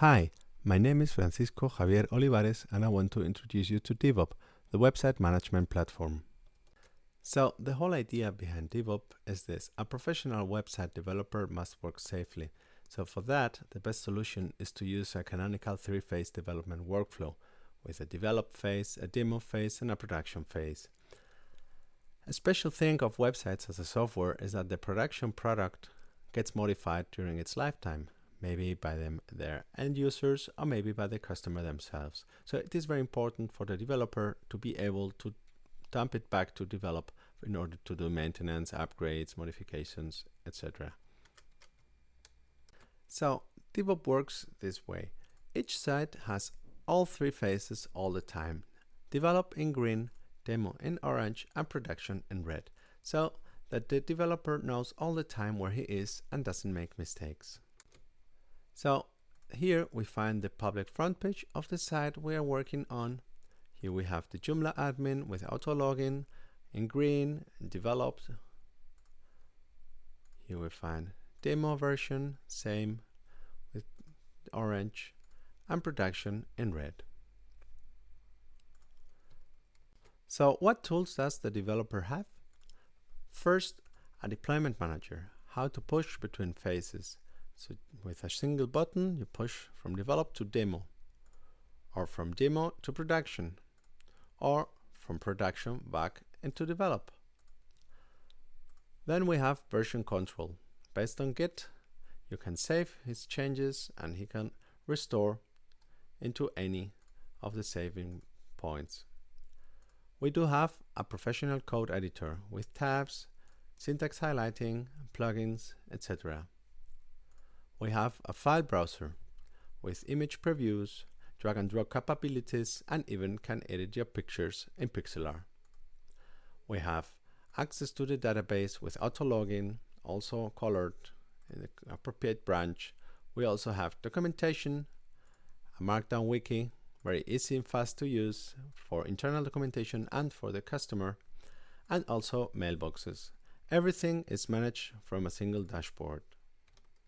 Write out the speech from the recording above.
Hi, my name is Francisco Javier Olivares and I want to introduce you to DevOps, the website management platform. So the whole idea behind DevOps is this. A professional website developer must work safely. So for that, the best solution is to use a canonical three-phase development workflow with a develop phase, a demo phase, and a production phase. A special thing of websites as a software is that the production product gets modified during its lifetime maybe by them their end users or maybe by the customer themselves. So it is very important for the developer to be able to dump it back to develop in order to do maintenance, upgrades, modifications, etc. So DevOps works this way. Each site has all three phases all the time. Develop in green, demo in orange, and production in red. So that the developer knows all the time where he is and doesn't make mistakes. So here we find the public front page of the site we are working on. Here we have the Joomla admin with auto login in green developed. Here we find demo version, same with orange and production in red. So what tools does the developer have? First, a deployment manager, how to push between phases. So with a single button, you push from develop to demo, or from demo to production, or from production back into develop. Then we have version control. Based on Git, you can save his changes and he can restore into any of the saving points. We do have a professional code editor with tabs, syntax highlighting, plugins, etc we have a file browser with image previews, drag and drop capabilities, and even can edit your pictures in Pixlr. We have access to the database with auto login, also colored in the appropriate branch. We also have documentation, a markdown wiki, very easy and fast to use for internal documentation and for the customer, and also mailboxes. Everything is managed from a single dashboard.